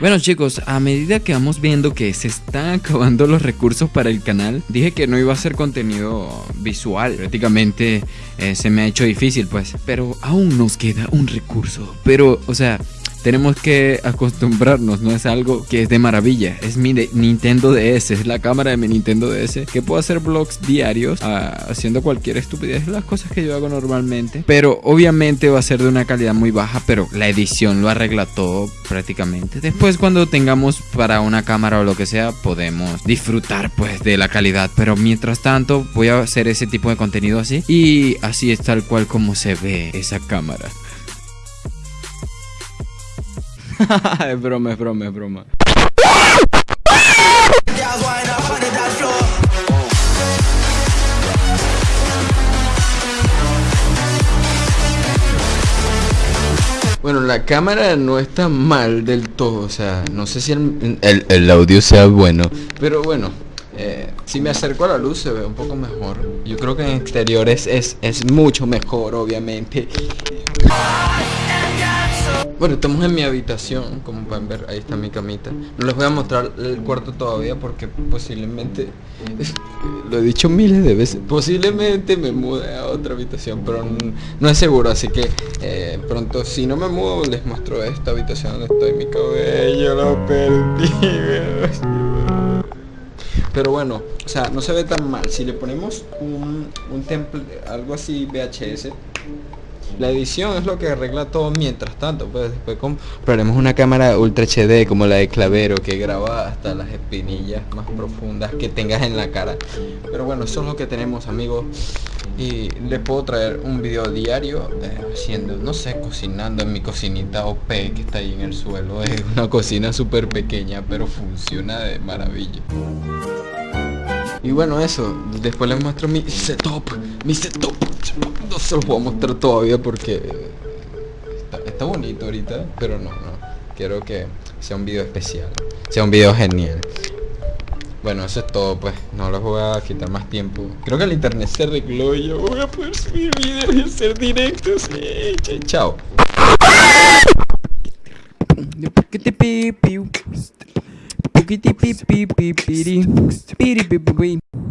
Bueno chicos, a medida que vamos viendo que se están acabando los recursos para el canal, dije que no iba a ser contenido visual. Prácticamente eh, se me ha hecho difícil pues, pero aún nos queda un recurso. Pero, o sea, tenemos que acostumbrarnos, no es algo que es de maravilla. Es mi Nintendo DS, es la cámara de mi Nintendo DS, que puedo hacer vlogs diarios ah, haciendo cualquier estupidez, las cosas que yo hago normalmente. Pero obviamente va a ser de una calidad muy baja, pero la edición lo arregla todo prácticamente. Después cuando tengamos para una cámara o lo que sea, podemos disfrutar pues de la calidad. Pero mientras tanto voy a hacer ese tipo de contenido así y así es tal cual como se ve esa cámara. es broma, es broma, es broma. Bueno, la cámara no está mal del todo, o sea, no sé si el, audio sea bueno, pero bueno, eh, si me acerco a la luz se ve un poco mejor. Yo creo que en exteriores es, es mucho mejor, obviamente. Bueno, estamos en mi habitación, como pueden ver, ahí está mi camita. No les voy a mostrar el cuarto todavía porque posiblemente, lo he dicho miles de veces, posiblemente me mude a otra habitación, pero no, es seguro, así que eh, pronto si no me muevo les muestro esta habitación donde estoy, mi cabello lo perdí. Pero bueno, o sea, no se ve tan mal. Si le ponemos un, un temple, algo así VHS, la edición es lo que arregla todo mientras tanto, pues después compraremos una cámara Ultra HD como la de Clavero que graba hasta las espinillas más profundas que tengas en la cara. Pero bueno, eso es lo que tenemos amigos y les puedo traer un video diario eh, haciendo, no sé, cocinando en mi cocinita OP que está ahí en el suelo. Es una cocina súper pequeña pero funciona de maravilla. Y bueno, eso, después les muestro mi setup, mi setup. No se los voy a mostrar todavía porque está, bonito ahorita, pero no, no. Quiero que sea un video especial, sea un video genial. Bueno, eso es todo, pues. No les voy a quitar más tiempo. Creo que el internet se arregló y yo voy a poder subir videos y hacer directos. chao. Beep beep beep beep beep beep beep beep beep beep beep